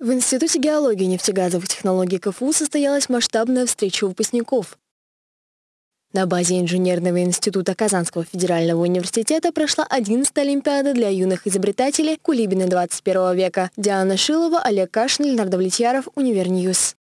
В Институте геологии и нефтегазовых технологий КФУ состоялась масштабная встреча выпускников. На базе Инженерного института Казанского федерального университета прошла 11-я Олимпиада для юных изобретателей Кулибины 21 века. Диана Шилова, Олег Кашин, Леонард Влетьяров, Univer News.